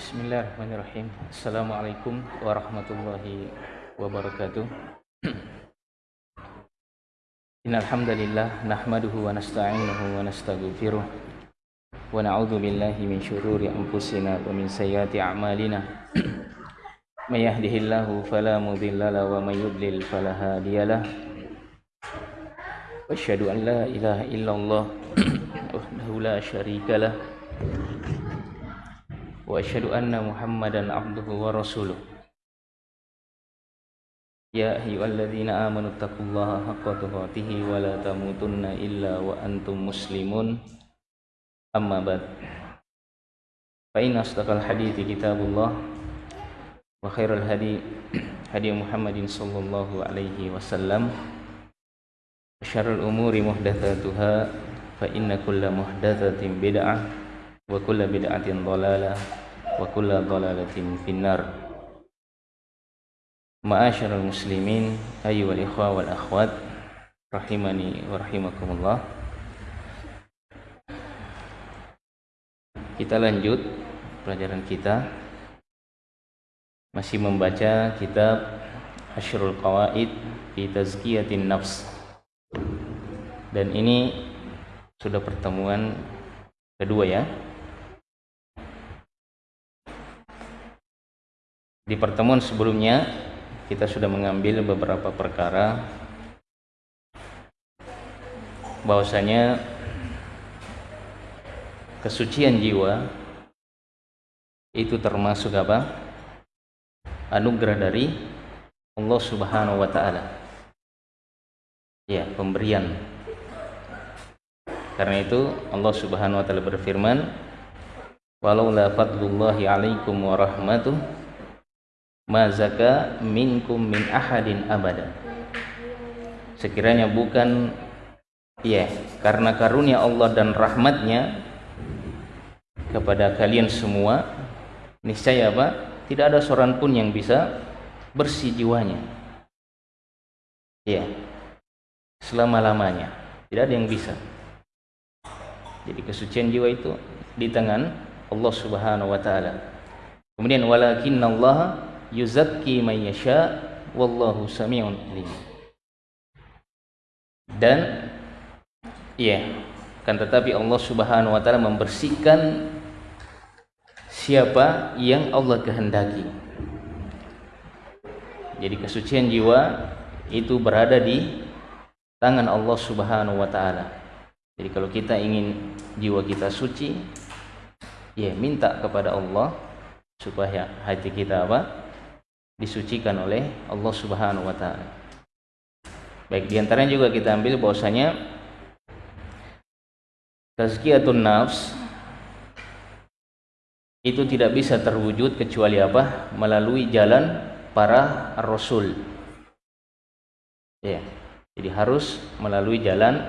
Bismillahirrahmanirrahim. Assalamualaikum warahmatullahi wabarakatuh. Innalhamdulillah Nahmaduhu wa nasta'inuhu wa nasta'gfiruh Wa na'udhu billahi min syururi anfusina Wa min sayyati a'malina Man yahdihillahu falamudillalah Wa man yudlil falahadiyalah Wa ashadu an la ilaha illallah Wahdahu la syarikalah وأشهد أن محمدا عبده ورسوله يا أيها الذين آمنوا اتقوا الله حق تقاته ولا تموتن إلا وأنتم مسلمون أما بعد فإن أصدق الحديث كتاب الله وخير الهدي هدي محمد صلى الله عليه وسلم وشر الأمور محدثاتها فإن كل محدثة بدعة وكل بدعة ضلالة wa kulla dhalalatin finnar Ma'asyiral muslimin ayyuhal ikhwa wal akhwat rahimani wa rahimakumullah Kita lanjut pelajaran kita masih membaca kitab Asyrul Qawaid fi Tazkiyatin Nafs dan ini sudah pertemuan kedua ya Di pertemuan sebelumnya kita sudah mengambil beberapa perkara bahwasanya kesucian jiwa itu termasuk apa? Anugerah dari Allah Subhanahu wa taala. Ya, pemberian. Karena itu Allah Subhanahu wa taala berfirman, "Walau la fadlullahi 'alaikum wa rahmatuhu mazaka minkum min ahadin abada sekiranya bukan ya karena karunia Allah dan rahmatnya kepada kalian semua niscaya apa tidak ada seorang pun yang bisa bersih jiwanya. Ya selama-lamanya. Tidak ada yang bisa. Jadi kesucian jiwa itu di tangan Allah Subhanahu wa taala. Kemudian walakinnallaha yuzakki yasha wallahu samiun alim. Dan iya. Kan tetapi Allah Subhanahu wa taala membersihkan siapa yang Allah kehendaki. Jadi kesucian jiwa itu berada di tangan Allah Subhanahu wa taala. Jadi kalau kita ingin jiwa kita suci ya minta kepada Allah supaya hati kita apa? Disucikan oleh Allah Subhanahu wa taala. Baik, di antaranya juga kita ambil bahwasanya tazkiyatun nafs itu tidak bisa terwujud kecuali apa? Melalui jalan para rasul. Ya. Jadi harus melalui jalan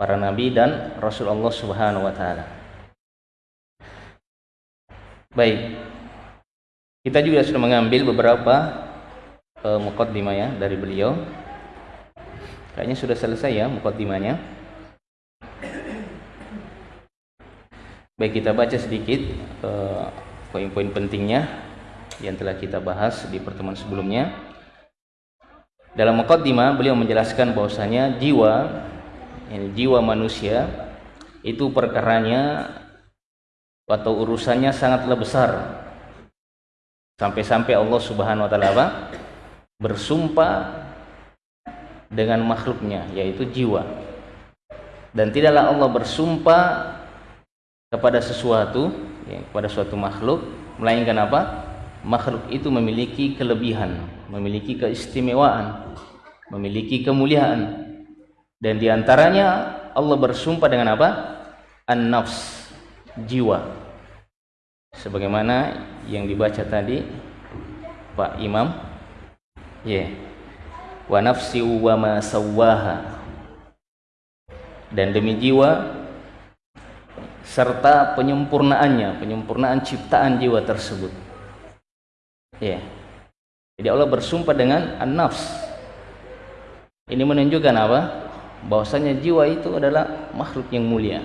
para nabi dan rasul Allah Subhanahu wa taala. Baik, kita juga sudah mengambil beberapa uh, mukaddimah ya dari beliau. Kayaknya sudah selesai ya mukaddimahnya. Baik kita baca sedikit uh, poin-poin pentingnya yang telah kita bahas di pertemuan sebelumnya. Dalam mukaddimah beliau menjelaskan bahwasanya jiwa jiwa manusia itu perkaranya atau urusannya sangatlah besar Sampai-sampai Allah Subhanahu wa taala bersumpah dengan makhluknya yaitu jiwa. Dan tidaklah Allah bersumpah kepada sesuatu ya, kepada suatu makhluk melainkan apa? Makhluk itu memiliki kelebihan, memiliki keistimewaan, memiliki kemuliaan. Dan di antaranya Allah bersumpah dengan apa? An-nafs, jiwa sebagaimana yang dibaca tadi Pak Imam ya yeah. wa nafsi wa ma sawaha dan demi jiwa serta penyempurnaannya penyempurnaan ciptaan jiwa tersebut Ya. Jadi Allah bersumpah dengan an-nafs. Ini menunjukkan apa? Bahwasanya jiwa itu adalah makhluk yang mulia.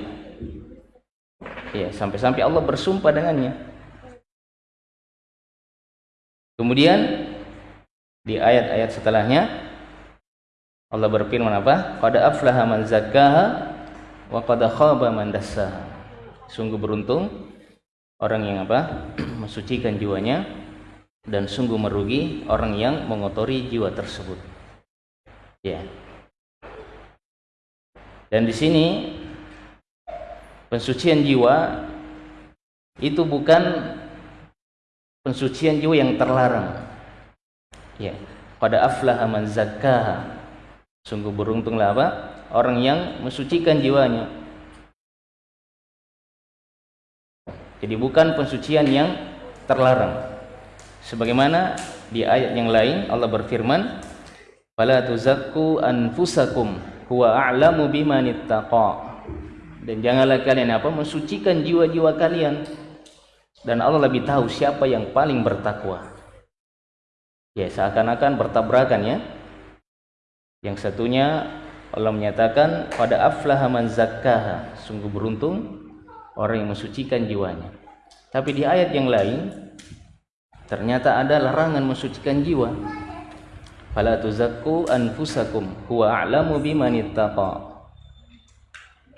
Ya, sampai-sampai Allah bersumpah dengannya. Kemudian di ayat-ayat setelahnya Allah berfirman apa? Qad aflaha man zakkaha wa qad khaba man dassaha. Sungguh beruntung orang yang apa? mensucikan jiwanya dan sungguh merugi orang yang mengotori jiwa tersebut. Ya. Dan di sini pensucian jiwa itu bukan pensucian jiwa yang terlarang ya pada aflaha man zakkaha sungguh beruntunglah apa orang yang mensucikan jiwanya jadi bukan pensucian yang terlarang. Sebagaimana di ayat yang lain Allah berfirman fala tuzakku anfusakum huwa a'lamu bimanittaqa dan janganlah kalian apa mensucikan jiwa-jiwa kalian. Dan Allah lebih tahu siapa yang paling bertakwa. Ya seakan-akan bertabrakan ya. Yang satunya Allah menyatakan pada aflaha man zakkaha. Sungguh beruntung orang yang mensucikan jiwanya. Tapi di ayat yang lain ternyata ada larangan mensucikan jiwa. Fala tuzakku anfusakum huwa a'lamu biman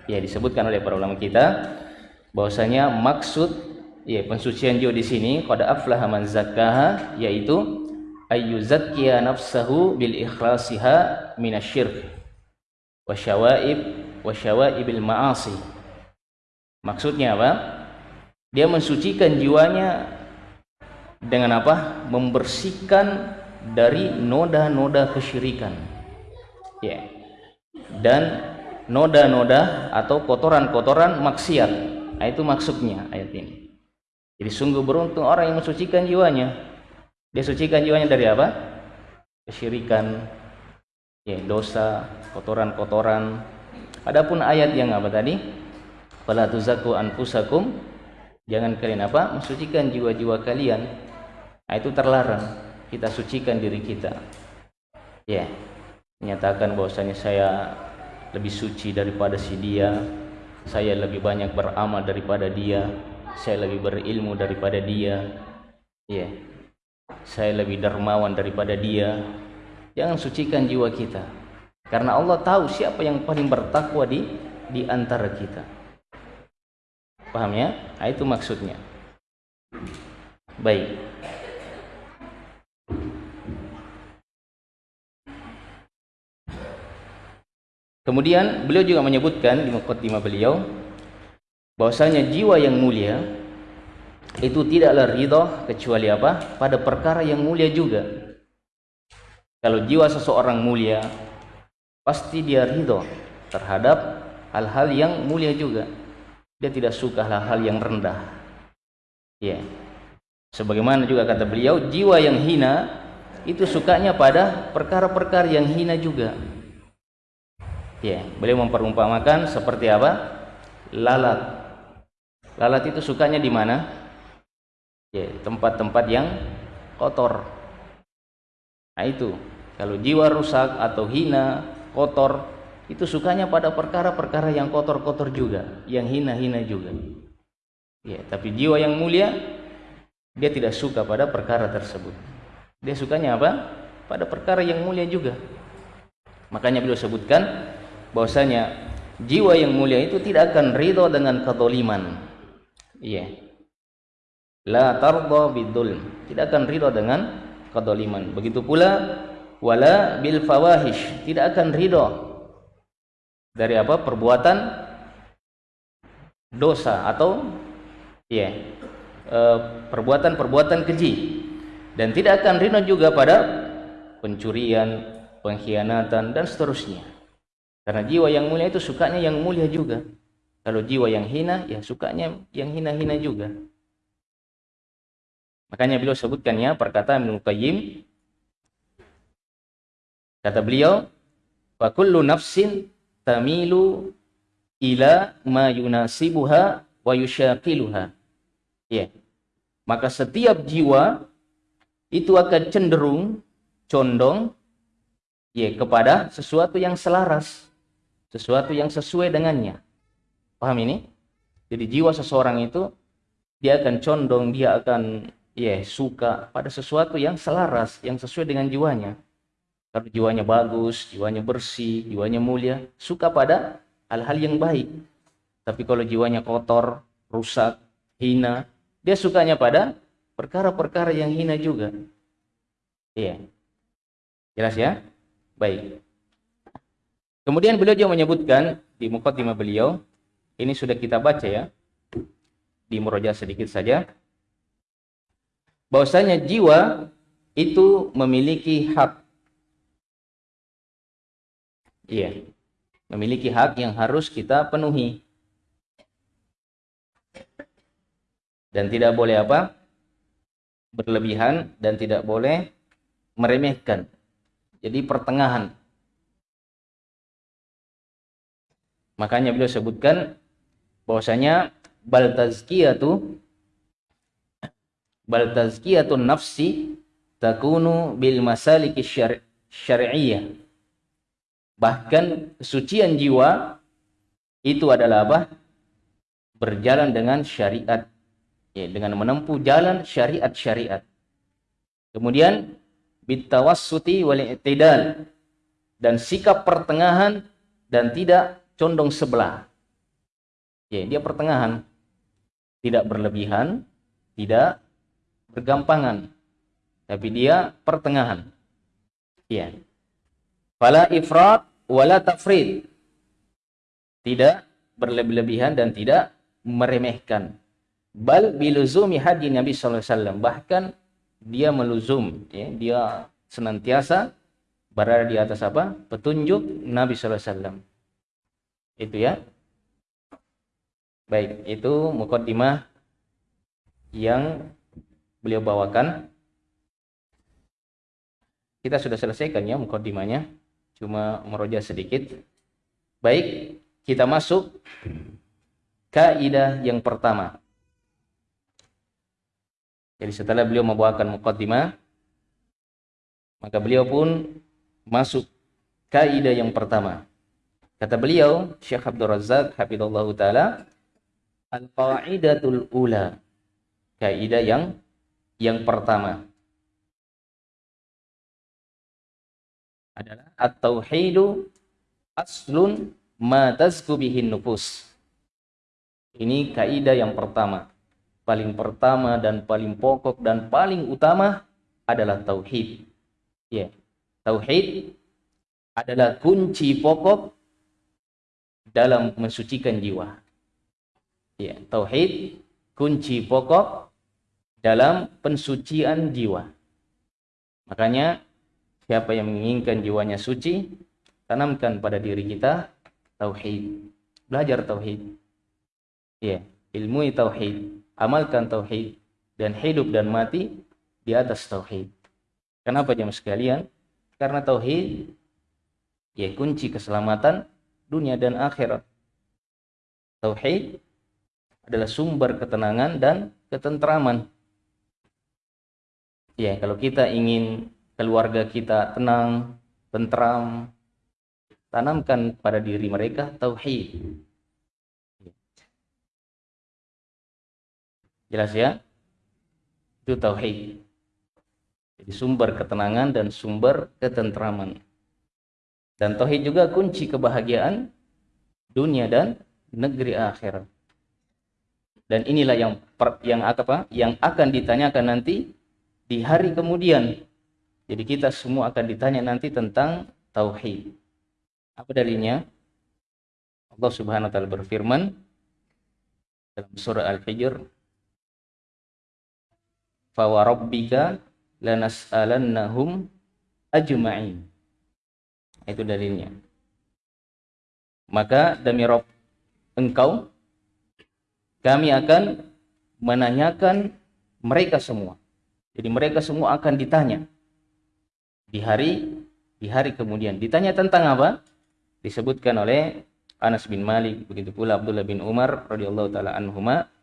ya disebutkan oleh para ulama kita bahwasanya maksud ya pensucian jiwa di sini pada aflaha man zakkaha yaitu ayyuzakkiya nafsahu bil ikhlasiha minasyirk wa syawaib wa syawaibil ma'asi maksudnya apa? Dia mensucikan jiwanya dengan apa? Membersihkan dari noda-noda kesyirikan. Ya. Dan noda-noda atau kotoran-kotoran maksiat. Nah, itu maksudnya ayat ini. Jadi sungguh beruntung orang yang mensucikan jiwanya. Dia sucikan jiwanya dari apa? Kesyirikan, ya, dosa, kotoran-kotoran. Adapun ayat yang apa tadi? Fala tuzaku anfusakum. Jangan kalian apa? Mensucikan jiwa-jiwa kalian. Nah, itu terlarang. Kita sucikan diri kita. Ya. Menyatakan bahwasanya saya lebih suci daripada si dia. Saya lebih banyak beramal daripada dia. Saya lebih berilmu daripada dia. Ya saya lebih dermawan daripada dia jangan sucikan jiwa kita karena Allah tahu siapa yang paling bertakwa di di antara kita paham ya nah, itu maksudnya baik kemudian beliau juga menyebutkan di mukaddimah beliau bahwasanya jiwa yang mulia itu tidaklah ridho kecuali apa? Pada perkara yang mulia juga. Kalau jiwa seseorang mulia, pasti dia ridho terhadap hal-hal yang mulia juga. Dia tidak suka hal-hal yang rendah. Ya. Sebagaimana juga kata beliau, jiwa yang hina itu sukanya pada perkara-perkara yang hina juga. Ya, beliau memperumpamakan seperti apa? Lalat. Lalat itu sukanya di mana? ya tempat-tempat yang kotor nah itu kalau jiwa rusak atau hina kotor itu sukanya pada perkara-perkara yang kotor-kotor juga yang hina-hina juga. Ya tapi jiwa yang mulia dia tidak suka pada perkara tersebut. Dia sukanya apa? Pada perkara yang mulia juga. Makanya beliau sebutkan bahwasanya jiwa yang mulia itu tidak akan ridho dengan kedoliman iya. La tarda bidul tidak akan ridho dengan kedoliman begitu pula wala bil fawahish. Tidak akan ridho dari apa? Perbuatan dosa atau ya perbuatan-perbuatan keji. Dan tidak akan ridho juga pada pencurian pengkhianatan dan seterusnya. Karena jiwa yang mulia itu sukanya yang mulia juga. Kalau jiwa yang hina ya sukanya yang hina-hina juga. Makanya beliau sebutkannya perkataan Ibnu Qayyim. Kata beliau wa kullu nafsin tamilu ila ma yunasibuha wa yushaqiluha. Ya. Maka setiap jiwa itu akan cenderung condong ya kepada sesuatu yang selaras, sesuatu yang sesuai dengannya. Paham ini? Jadi jiwa seseorang itu dia akan condong, dia akan ya suka pada sesuatu yang selaras, yang sesuai dengan jiwanya. Kalau jiwanya bagus, jiwanya bersih, jiwanya mulia, suka pada hal-hal yang baik. Tapi kalau jiwanya kotor, rusak, hina, dia sukanya pada perkara-perkara yang hina juga. Iya. Jelas ya? Baik. Kemudian beliau juga menyebutkan di mukaddimah beliau, ini sudah kita baca ya, di muroja sedikit saja, bahwasanya jiwa itu memiliki hak. Iya. Memiliki hak yang harus kita penuhi. Dan tidak boleh apa? berlebihan dan tidak boleh meremehkan. Jadi pertengahan. Makanya beliau sebutkan bahwasanya bal tazkiyatu bal tazkiyatun nafsi takunu bil masaliki syar'iyyah. Bahkan kesucian jiwa itu adalah apa? Berjalan dengan syariat ya, dengan menempuh jalan syariat-syariat. Kemudian bitawassuti wal i'tidal dan sikap pertengahan dan tidak condong sebelah. Ya, dia pertengahan. Tidak berlebihan, tidak bergampangan. Tapi dia pertengahan. Ya. Fala ifrat wala tafrid. Tidak berlebihan dan tidak meremehkan. Bal biluzumi hadi Nabi sallallahu alaihi wasallam. Bahkan dia meluzum ya dia senantiasa berada di atas apa? Petunjuk Nabi sallallahu alaihi wasallam. Itu ya. Baik itu mukaddimah yang beliau bawakan. Kita sudah selesaikan ya mukaddimahnya cuma meroja sedikit baik kita masuk kaidah yang pertama jadi setelah beliau membawakan mukaddimah, maka beliau pun masuk kaidah yang pertama. Kata beliau, Syekh Abdul Razak hafizallahu taala, al-qaidatul ula. Kaidah yang yang pertama adalah at-tauhidu aslun ma tazku bihin nufus. Ini kaidah yang pertama paling pertama dan paling pokok dan paling utama adalah tauhid. Ya. Tauhid adalah kunci pokok dalam mensucikan jiwa. Ya, tauhid kunci pokok dalam pensucian jiwa. Makanya siapa yang menginginkan jiwanya suci, tanamkan pada diri kita tauhid. Belajar tauhid. Ya, ilmu tauhid amalkan tauhid dan hidup dan mati di atas tauhid. Kenapa jam sekalian? Karena tauhid ya kunci keselamatan dunia dan akhirat. Tauhid adalah sumber ketenangan dan ketentraman. Ya, kalau kita ingin keluarga kita tenang, tentram, tanamkan pada diri mereka tauhid. Jelas ya? Itu tauhid. Jadi sumber ketenangan dan sumber ketentraman. Dan tauhid juga kunci kebahagiaan dunia dan negeri akhirat. Dan inilah yang yang apa? Yang akan ditanyakan nanti di hari kemudian. Jadi kita semua akan ditanya nanti tentang tauhid. Apa dalilnya? Allah Subhanahu wa taala berfirman dalam surah Al-Hijr fawarabbika lanas'alannahum ajma'in. Itu dalilnya. Maka demi Rob engkau kami akan menanyakan mereka semua. Jadi mereka semua akan ditanya di hari di hari kemudian. Ditanya tentang apa? Disebutkan oleh Anas bin Malik, begitu pula Abdullah bin Umar radhiyallahu taala anhuma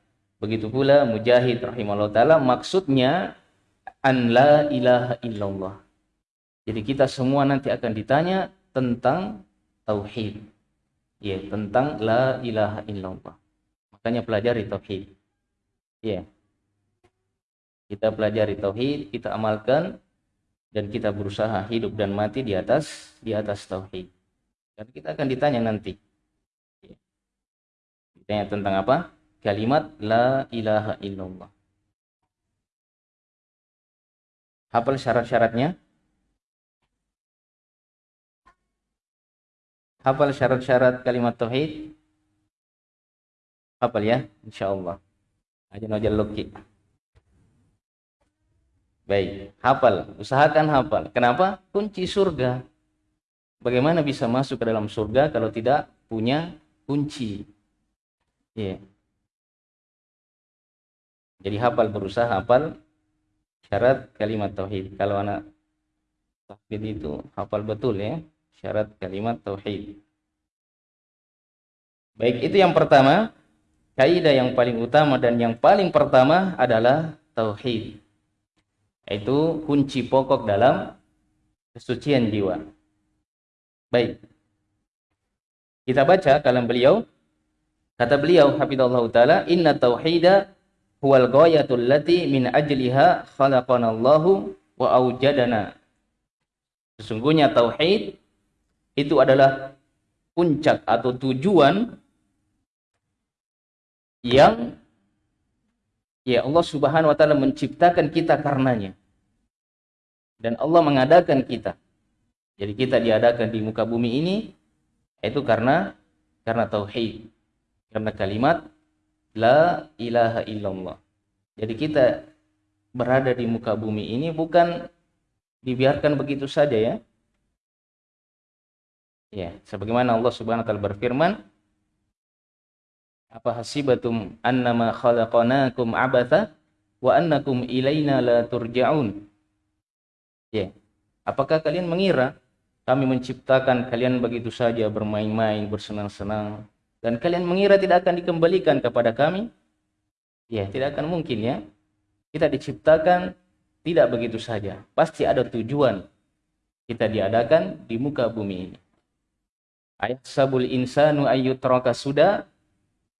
Begitu pula Mujahid rahimahullah taala maksudnya an la ilaha illallah. Jadi kita semua nanti akan ditanya tentang tauhid. Ya, tentang la ilaha illallah. Makanya pelajari tauhid. Ya. Kita pelajari tauhid, kita amalkan dan kita berusaha hidup dan mati di atas di atas tauhid. Dan kita akan ditanya nanti. Ya. Ditanya tentang apa? Kalimat la ilaha illallah. Hafal syarat-syaratnya? Hafal syarat-syarat kalimat tauhid? Hafal ya, insyaallah. Aja nojal luki. Baik, hafal, usahakan hafal. Kenapa? Kunci surga. Bagaimana bisa masuk ke dalam surga kalau tidak punya kunci? Yeah. Jadi hafal berusaha hafal syarat kalimat tauhid. Kalau anak tauhid itu hafal betul ya syarat kalimat tauhid. Baik, itu yang pertama. Kaidah yang paling utama dan yang paling pertama adalah tauhid yaitu kunci pokok dalam kesucian jiwa. Baik. Kita baca kalam beliau. Kata beliau hafizallahu taala, "Inna tauhida huwal ghayatul lati min ajliha khalaqanallahu wa aujadana." Sesungguhnya tauhid itu adalah puncak atau tujuan yang ya Allah Subhanahu wa taala menciptakan kita karenanya dan Allah mengadakan kita. Jadi kita diadakan di muka bumi ini itu karena karena tauhid. Karena kalimat la ilaha illallah. Jadi kita berada di muka bumi ini bukan dibiarkan begitu saja ya. Ya, sebagaimana Allah Subhanahu wa taala berfirman, apa hasibatum annama khalaqnakum abatha wa annakum ilaina la turja'un Ya. Apakah kalian mengira kami menciptakan kalian begitu saja bermain-main, bersenang-senang dan kalian mengira tidak akan dikembalikan kepada kami? Ya, tidak akan mungkin ya. Kita diciptakan tidak begitu saja. Pasti ada tujuan kita diadakan di muka bumi. Ayat sabul insanu ayyutraka sudah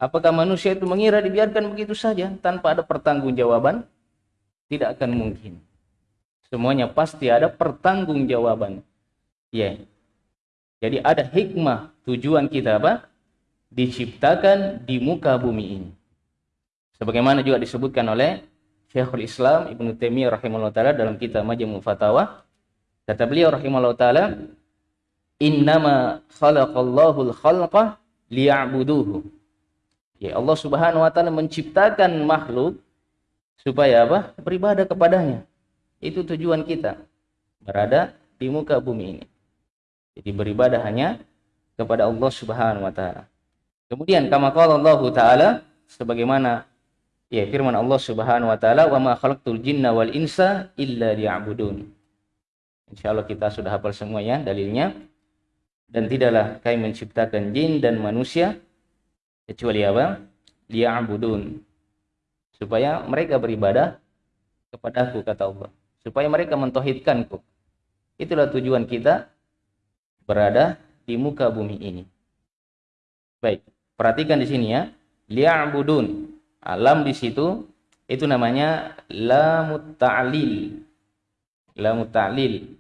Apakah manusia itu mengira dibiarkan begitu saja tanpa ada pertanggungjawaban? Tidak akan mungkin. Semuanya pasti ada pertanggungjawaban. Ya. Jadi ada hikmah tujuan kita apa? Diciptakan di muka bumi ini. Sebagaimana juga disebutkan oleh Syekhul Islam Ibnu Taimiyah rahimahullah taala dalam kitab Majmu' Fatawa. Kata beliau rahimahullah taala, "Innama khalaqallahu al-khalqa liya'buduhu." Ya Allah Subhanahu wa taala menciptakan makhluk supaya apa? Beribadah kepadanya. Itu tujuan kita berada di muka bumi ini. Jadi beribadah hanya kepada Allah Subhanahu wa taala. Kemudian kama qala Allah taala sebagaimana ya firman Allah Subhanahu wa taala wa ma khalaqtul jinna wal insa illa liya'budun. Insyaallah kita sudah hafal semua ya dalilnya. Dan tidaklah kami menciptakan jin dan manusia kecuali apa? Liya'budun. Supaya mereka beribadah kepadaku kata Allah supaya mereka mentohidkanku. Itulah tujuan kita berada di muka bumi ini. Baik, perhatikan di sini ya. Li'abudun. Alam di situ itu namanya lamut ta'lil. Lamut ta'lil.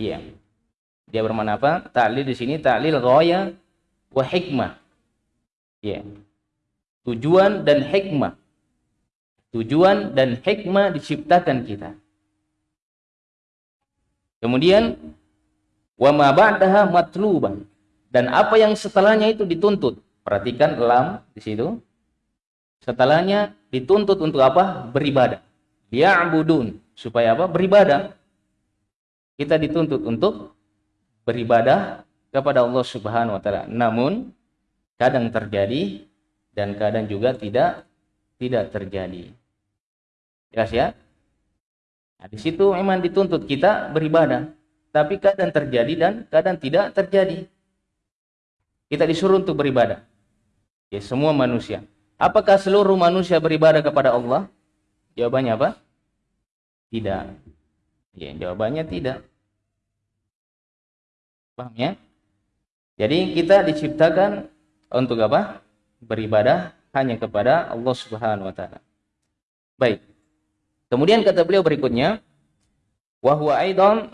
Iya. Dia bermana apa? Ta'lil di sini ta'lil ghaya wa hikmah. Iya. Tujuan dan hikmah. Tujuan dan hikmah diciptakan kita. Kemudian wa ma ba'daha matluban dan apa yang setelahnya itu dituntut. Perhatikan lam di situ. Setelahnya dituntut untuk apa? Beribadah. Ya'budun supaya apa? Beribadah. Kita dituntut untuk beribadah kepada Allah Subhanahu wa taala. Namun kadang terjadi dan kadang juga tidak tidak terjadi. Jelas ya? Nah, di situ memang dituntut kita beribadah, tapi kadang terjadi dan kadang tidak terjadi. Kita disuruh untuk beribadah. Ya, semua manusia. Apakah seluruh manusia beribadah kepada Allah? Jawabannya apa? Tidak. Ya, jawabannya tidak. Paham ya? Jadi kita diciptakan untuk apa? Beribadah hanya kepada Allah Subhanahu wa taala. Baik. Kemudian kata beliau berikutnya, wa huwa aidan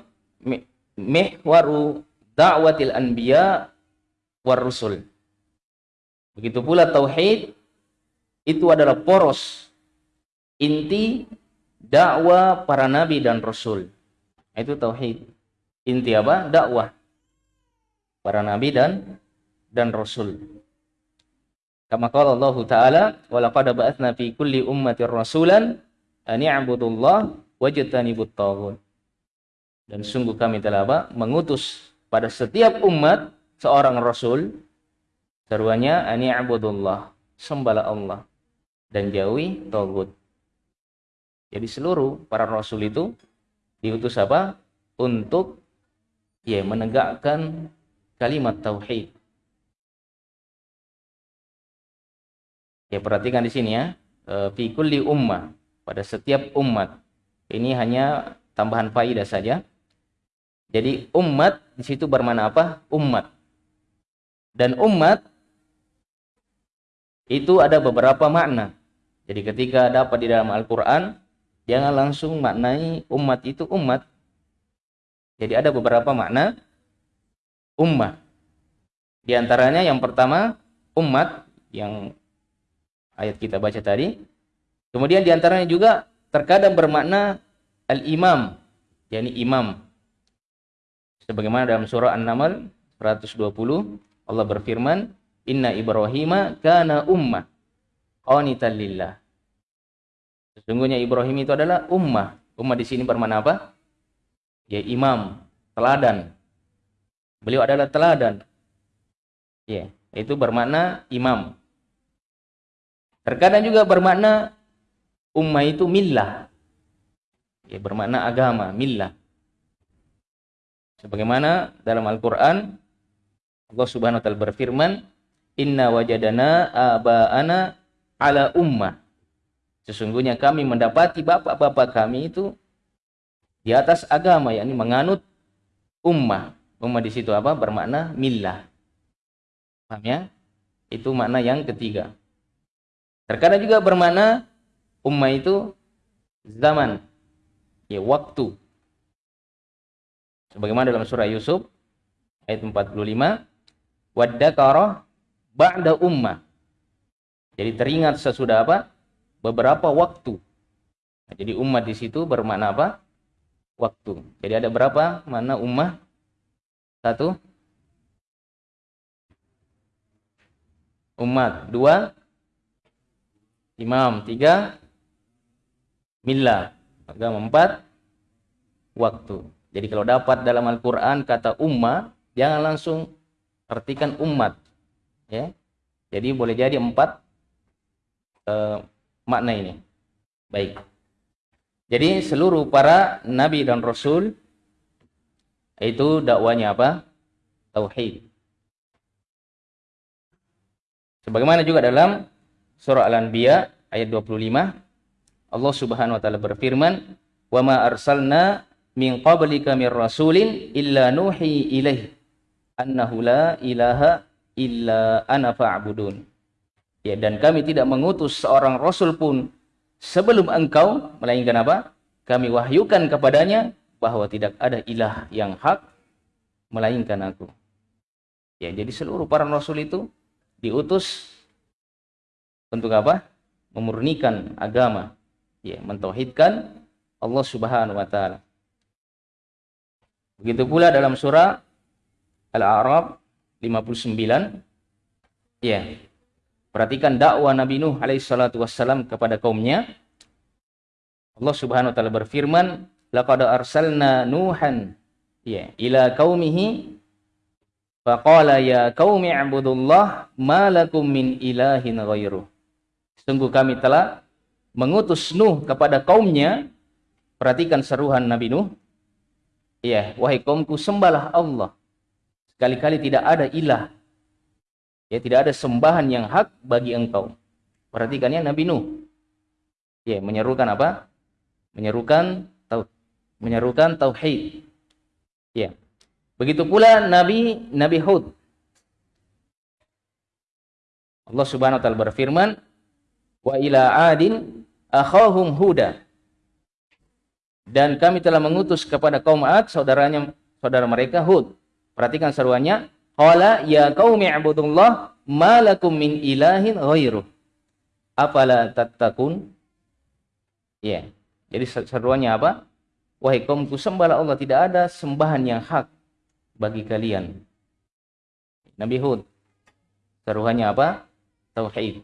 mihwaru da'watil anbiya war rusul. Begitu pula tauhid itu adalah poros inti dakwah para nabi dan rasul. Itu tauhid. Inti apa? Dakwah para nabi dan dan rasul. Kama qala Allah Ta'ala, "Wa laqad ba'atsna fi kulli ummatin rasulan an i'budullah wajtanibut taghut." Dan sungguh kami telah apa? mengutus pada setiap umat seorang rasul seruannya an i'budullah, sembahlah Allah dan jauhi tagut. Jadi seluruh para rasul itu diutus apa? Untuk ya menegakkan kalimat tauhid Ya perhatikan di sini ya. E, fi kulli ummah. Pada setiap umat. Ini hanya tambahan faidah saja. Jadi umat di situ bermana apa? Umat. Dan umat itu ada beberapa makna. Jadi ketika dapat di dalam Al-Quran, jangan langsung maknai umat itu umat. Jadi ada beberapa makna ummah. Di antaranya yang pertama, umat yang ayat kita baca tadi. Kemudian di antaranya juga terkadang bermakna al-imam, yakni imam. Sebagaimana dalam surah An-Naml 120 Allah berfirman, "Inna Ibrahim kana ummah qanitan lillah." Sesungguhnya Ibrahim itu adalah ummah. Ummah di sini bermakna apa? Ya imam, teladan. Beliau adalah teladan. Ya, itu bermakna imam. Terkadang juga bermakna ummah itu millah. Ya, bermakna agama, millah. Sebagaimana dalam Al-Qur'an Allah Subhanahu wa taala berfirman, "Inna wajadana aba'ana ala ummah." Sesungguhnya kami mendapati bapak-bapak kami itu di atas agama yakni menganut ummah. Ummah di situ apa? Bermakna millah. Paham ya? Itu makna yang ketiga. Terkadang juga bermakna ummah itu zaman, ya waktu. Sebagaimana dalam surah Yusuf ayat 45, waddakara ba'da ummah. Jadi teringat sesudah apa? Beberapa waktu. Nah, jadi umat di situ bermakna apa? Waktu. Jadi ada berapa mana ummah? Satu. Umat. Dua imam tiga millah. Agama empat waktu. Jadi kalau dapat dalam Al-Quran kata ummah jangan langsung artikan umat. Ya. Jadi boleh jadi empat uh, makna ini. Baik. Jadi seluruh para nabi dan rasul itu dakwanya apa? Tauhid. Sebagaimana juga dalam surah Al-Anbiya ayat 25 Allah Subhanahu wa taala berfirman wa ma arsalna min qablika mir rasulin illa nuhi ilaih annahu la ilaha illa ana fa'budun. Ya dan kami tidak mengutus seorang rasul pun sebelum engkau melainkan apa? Kami wahyukan kepadanya bahwa tidak ada ilah yang hak melainkan aku. Ya jadi seluruh para rasul itu diutus untuk apa? Memurnikan agama, ya, mentauhidkan Allah Subhanahu wa taala. Begitu pula dalam surah Al-A'raf 59 ya. Perhatikan dakwah Nabi Nuh alaihi salatu wassalam kepada kaumnya. Allah Subhanahu wa taala berfirman, "Laqad arsalna Nuhan ya ila qaumihi faqala ya qaumi ibudullah ma lakum min ilahin ghairuh." Sungguh kami telah mengutus Nuh kepada kaumnya. Perhatikan seruhan Nabi Nuh. Ya, wahai kaumku sembahlah Allah. Sekali-kali tidak ada ilah. Ya, tidak ada sembahan yang hak bagi engkau. Perhatikannya Nabi Nuh. Ya, menyerukan apa? Menyerukan menyerukan tauhid. Ya. Begitu pula Nabi Nabi Hud. Allah Subhanahu wa taala berfirman, "Wa ila adin akhahum huda." Dan kami telah mengutus kepada kaum Ad saudaranya saudara mereka Hud. Perhatikan seruannya, "Qala ya qaumi ibudullah ma lakum min ilahin ghairuh." Apala tattaqun? Ya. Jadi seruannya apa? Wahai kaumku sembahlah Allah, tidak ada sembahan yang hak bagi kalian. Nabi Hud. Seruannya apa? Tauhid.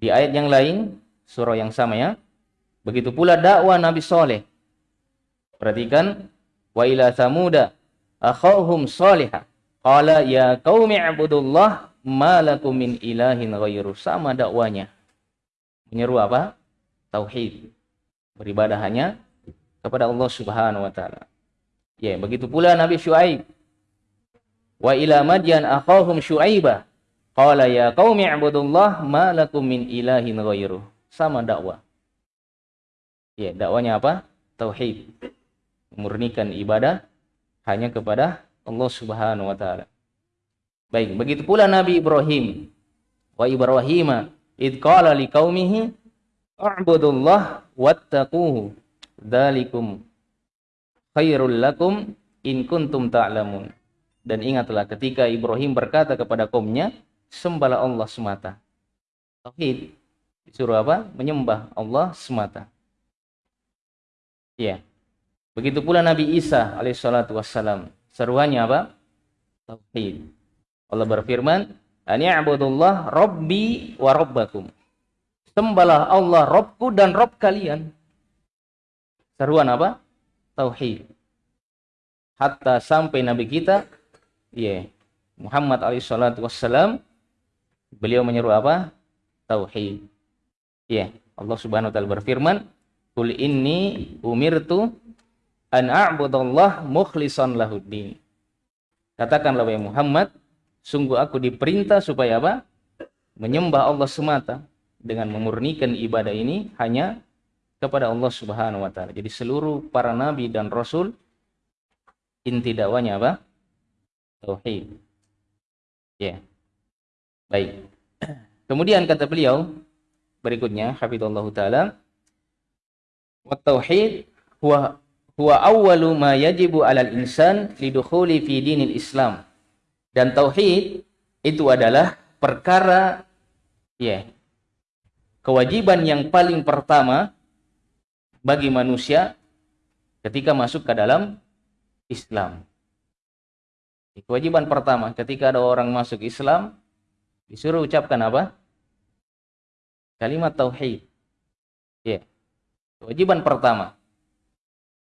Di ayat yang lain, surah yang sama ya. Begitu pula dakwah Nabi Soleh. Perhatikan. Wa ila samuda akhahum salihah. Qala ya qaumi ibudullah ma lakum min ilahin ghairu. Sama dakwanya. Menyeru apa? Tauhid. Beribadah hanya kepada Allah Subhanahu wa taala. Ya, begitu pula Nabi Syuaib. Wa ila madyan akhahum Syuaibah. Qala ya qaumi ibudullah ma lakum min ilahin ghairu. Sama dakwah. Ya, dakwanya apa? Tauhid. Memurnikan ibadah hanya kepada Allah Subhanahu wa taala. Baik, begitu pula Nabi Ibrahim. Wa Ibrahim id qala liqaumihi a'budullah wattaquhu dzalikum khairul lakum in kuntum ta'lamun. Dan ingatlah ketika Ibrahim berkata kepada kaumnya, sembahlah Allah semata. Tauhid. Disuruh apa? Menyembah Allah semata. Ya. Begitu pula Nabi Isa alaihissalatu wassalam. Seruannya apa? Tauhid. Allah berfirman, "Ani'budullah rabbi wa rabbakum." Sembahlah Allah Robku dan Rob kalian. Seruan apa? Tauhid. Hatta sampai Nabi kita, ya, yeah, Muhammad alaihissalatu wassalam, beliau menyeru apa? Tauhid. Ya. Allah subhanahu wa ta'ala berfirman, Kul inni umirtu an a'budallah mukhlishan lahuddin. Katakanlah wahai Muhammad, sungguh aku diperintah supaya apa? Menyembah Allah semata dengan memurnikan ibadah ini hanya kepada Allah Subhanahu wa taala. Jadi seluruh para nabi dan rasul inti dakwanya apa? Tauhid. Ya. Yeah. Baik. Kemudian kata beliau berikutnya, hafizallahu taala, Wa tauhid huwa huwa awwalu ma yajibu 'alal insan lidukhuli fi dinil Islam. Dan tauhid itu adalah perkara ya kewajiban yang paling pertama bagi manusia ketika masuk ke dalam Islam. Kewajiban pertama ketika ada orang masuk Islam disuruh ucapkan apa? Kalimat tauhid. Ya. Kewajiban pertama.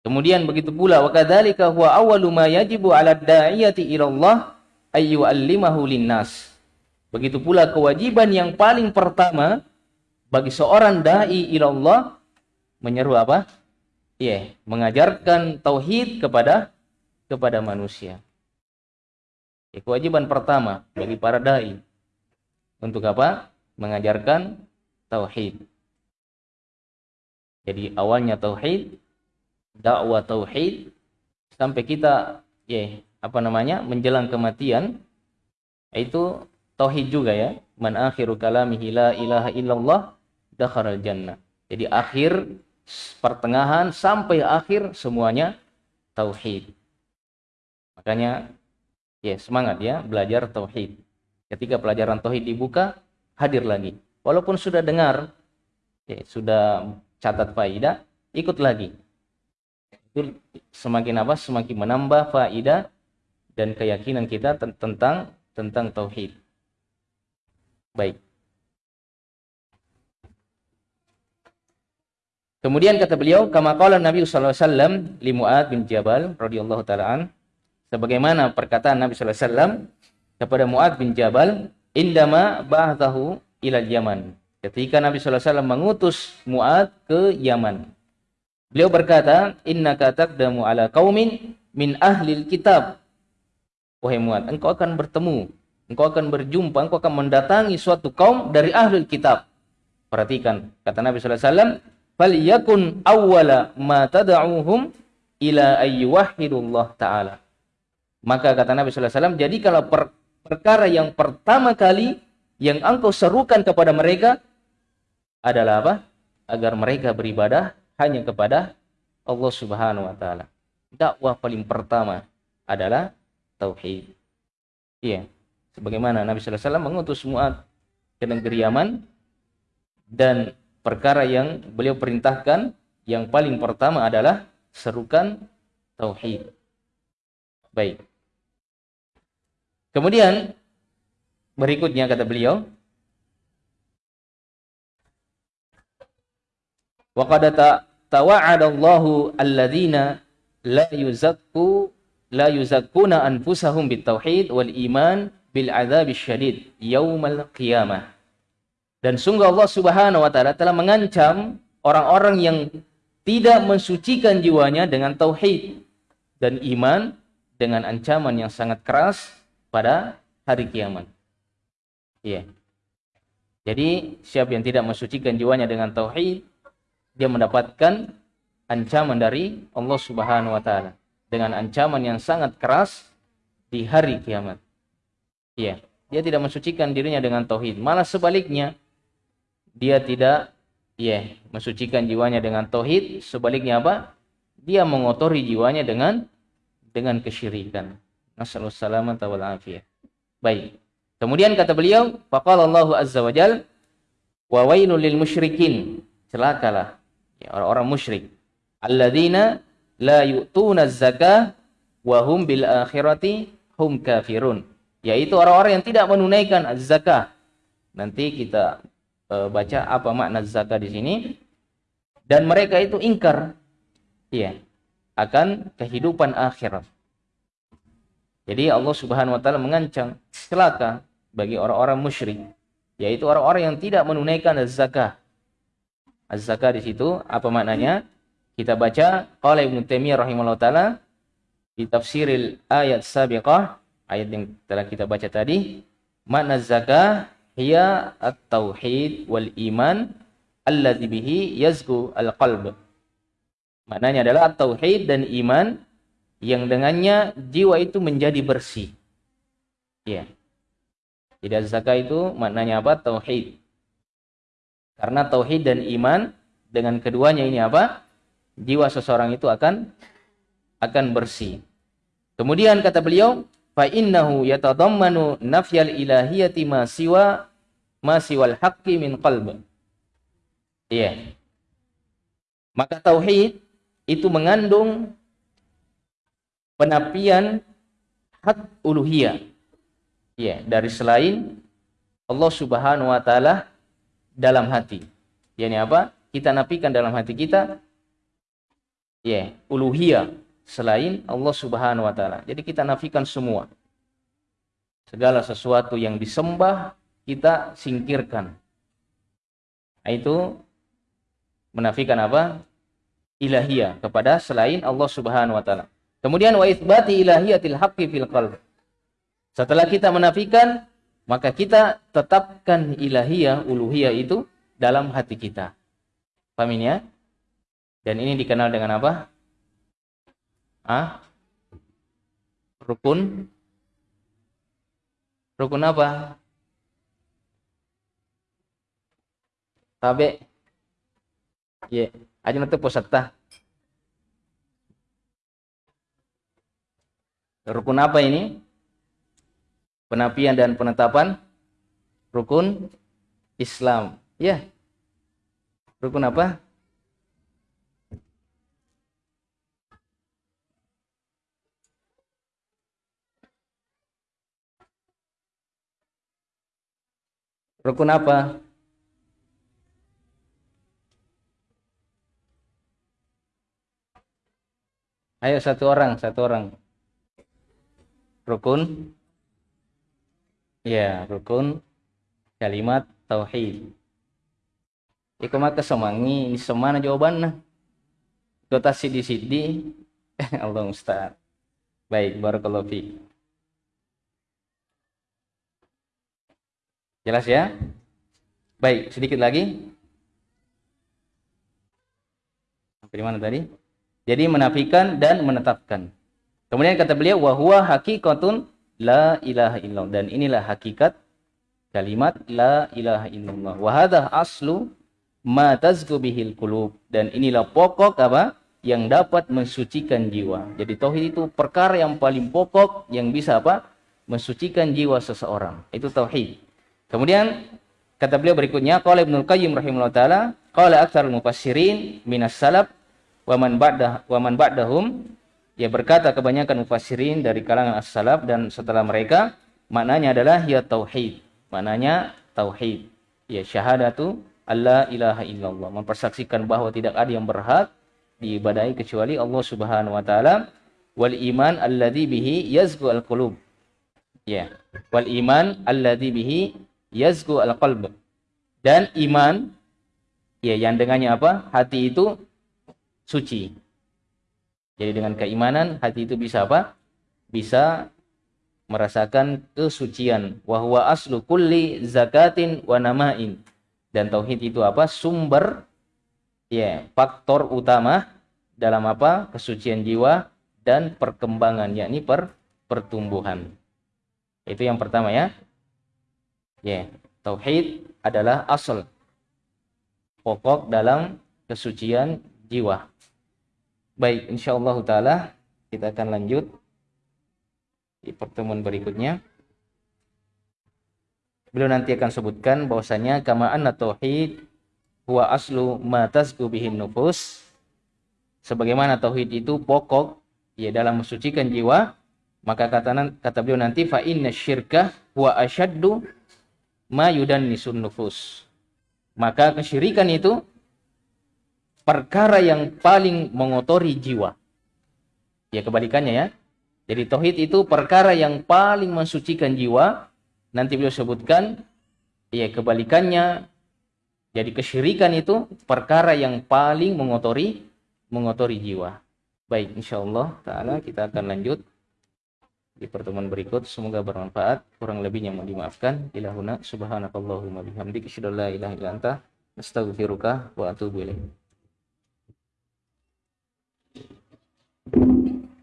Kemudian begitu pula wa kadzalika huwa awwalu ma yajibu 'ala da'iyati ila Allah ay yu'allimahu linnas. Begitu pula kewajiban yang paling pertama bagi seorang dai ila Allah menyeru apa? Iya, yeah, mengajarkan tauhid kepada kepada manusia. Ya, kewajiban pertama bagi para dai untuk apa? Mengajarkan tauhid. Jadi awalnya tauhid, dakwah tauhid sampai kita ya apa namanya? menjelang kematian itu tauhid juga ya. Man akhiru kalamihi la ilaha illallah dakharal jannah. Jadi akhir pertengahan sampai akhir semuanya tauhid. Makanya ya semangat ya belajar tauhid. Ketika pelajaran tauhid dibuka, hadir lagi. Walaupun sudah dengar, ya, sudah catat faidah, ikut lagi. Itu semakin apa? Semakin menambah faidah dan keyakinan kita tentang tentang tauhid. Baik. Kemudian kata beliau, kama qala Nabi sallallahu alaihi wasallam bin Jabal radhiyallahu taala sebagaimana perkataan Nabi wasallam kepada Muad bin Jabal, indama ba'athahu ila Yaman ketika Nabi SAW mengutus Mu'ad ke Yaman. Beliau berkata, Inna taqdamu ala kaumin min ahlil kitab. Wahai Mu'ad, engkau akan bertemu, engkau akan berjumpa, engkau akan mendatangi suatu kaum dari ahlul kitab. Perhatikan, kata Nabi SAW, falyakun awwala ma tad'uhum ila ayyuhidullah ta'ala. Maka kata Nabi jadi kalau per perkara yang pertama kali yang engkau serukan kepada mereka adalah apa? Agar mereka beribadah hanya kepada Allah Subhanahu wa taala. Dakwah paling pertama adalah tauhid. Iya. Sebagaimana Nabi sallallahu alaihi wasallam mengutus Mu'ad ke negeri Yaman dan perkara yang beliau perintahkan yang paling pertama adalah serukan tauhid. Baik. Kemudian berikutnya kata beliau Wa qad tawa'adallahu alladzina la yuzakku la yuzakkuna anfusahum bitauhid wal iman bil adzab syadid yaumal qiyamah. Dan sungguh Allah Subhanahu wa taala telah mengancam orang-orang yang tidak mensucikan jiwanya dengan tauhid dan iman dengan ancaman yang sangat keras pada hari kiamat. Iya. Jadi siapa yang tidak mensucikan jiwanya dengan tauhid, dia mendapatkan ancaman dari Allah Subhanahu wa taala dengan ancaman yang sangat keras di hari kiamat. Iya, dia tidak mensucikan dirinya dengan tauhid, malah sebaliknya dia tidak ya mensucikan jiwanya dengan tauhid, sebaliknya apa? Dia mengotori jiwanya dengan dengan kesyirikan. Nasallahu salamata wal afiyah. Baik. Kemudian kata beliau, faqala Allah azza wa wa wailul lil musyrikin. Celakalah ya, orang-orang musyrik. Alladzina la yu'tuna zakah wa hum bil akhirati hum kafirun. Yaitu orang-orang yang tidak menunaikan zakah. Nanti kita uh, baca apa makna zakah di sini. Dan mereka itu ingkar ya akan kehidupan akhirat. Jadi Allah Subhanahu wa taala mengancam celaka bagi orang-orang musyrik, yaitu orang-orang yang tidak menunaikan zakah. Az-zakah di situ apa maknanya? Kita baca qala Ibnu Taimiyah rahimahullah taala di tafsiril ayat sabiqah, ayat yang telah kita baca tadi, makna zakah hiya at-tauhid wal iman alladzi bihi yazku al-qalb. Maknanya adalah tauhid dan iman yang dengannya jiwa itu menjadi bersih. Ya. Tidak zakat itu maknanya apa? Tauhid. Karena tauhid dan iman dengan keduanya ini apa? Jiwa seseorang itu akan akan bersih. Kemudian kata beliau, fa innahu yatadammanu nafyal ilahiyati ma siwa ma siwal haqqi min qalb. Iya. Maka tauhid itu mengandung penapian hak uluhiyah ya dari selain Allah Subhanahu wa taala dalam hati. Yani apa? Kita nafikan dalam hati kita ya, uluhiyah selain Allah Subhanahu wa taala. Jadi kita nafikan semua. Segala sesuatu yang disembah kita singkirkan. Itu menafikan apa? Ilahiyah kepada selain Allah Subhanahu wa taala. Kemudian wa itsbati ilahiyatil haqqi fil qalb. Setelah kita menafikan, maka kita tetapkan ilahiyah, uluhiyah itu dalam hati kita. Paham ini ya? Dan ini dikenal dengan apa? Ah? Rukun Rukun apa? Tabe. Ya, yeah. nanti posata. Rukun apa ini? Penapian dan penetapan rukun Islam. Ya. Rukun apa? Rukun apa? Ayo satu orang, satu orang rukun ya rukun kalimat tauhid Iku maka semangi semana jawabannya Kota sidi-sidi Allah Ustaz Baik, barakallahu fi. Jelas ya? Baik, sedikit lagi. Dari mana tadi? Jadi menafikan dan menetapkan. Kemudian kata beliau wahwa hakikatun la ilaha illallah dan inilah hakikat kalimat la ilaha illallah. Wa hadha aslu ma tazku bihil qulub dan inilah pokok apa? yang dapat mensucikan jiwa. Jadi tauhid itu perkara yang paling pokok yang bisa apa? mensucikan jiwa seseorang. Itu tauhid. Kemudian kata beliau berikutnya qala Ibnu Qayyim rahimahullah taala qala aktsarul mufassirin minas salaf wa man ba'dah wa man ba'dahum ya berkata kebanyakan mufassirin dari kalangan as-salaf dan setelah mereka maknanya adalah ya tauhid. Maknanya tauhid. Ya syahadatu Allah ilaha illallah. Mempersaksikan bahwa tidak ada yang berhak diibadahi kecuali Allah Subhanahu wa taala. Wal iman alladhi bihi yazgu al qulub ya. Wal iman alladhi bihi yazgu al qalb dan iman ya yang dengannya apa? Hati itu suci jadi dengan keimanan hati itu bisa apa? Bisa merasakan kesucian. Wahwa aslu kulli zakatin wa namain. Dan tauhid itu apa? Sumber ya faktor utama dalam apa? Kesucian jiwa dan perkembangan yakni per pertumbuhan. Itu yang pertama ya. Ya tauhid adalah asal pokok dalam kesucian jiwa baik insyaallah taala kita akan lanjut di pertemuan berikutnya. Beliau nanti akan sebutkan bahwasanya kama anna tauhid huwa aslu ma tazku bihin nufus. Sebagaimana tauhid itu pokok ya dalam mensucikan jiwa maka kata kata beliau nanti fa inna syirka huwa asyaddu ma yudannisun nufus. Maka kesyirikan itu perkara yang paling mengotori jiwa ya kebalikannya ya jadi tauhid itu perkara yang paling mensucikan jiwa nanti beliau sebutkan ya kebalikannya jadi kesyirikan itu perkara yang paling mengotori mengotori jiwa. Baik, insyaallah taala kita akan lanjut di pertemuan berikut. Semoga bermanfaat. Kurang lebihnya mohon dimaafkan. Ilahuna subhanakallahumma bihamdika asyhadu an la ilaha illa anta astaghfiruka wa atubu ilaik. you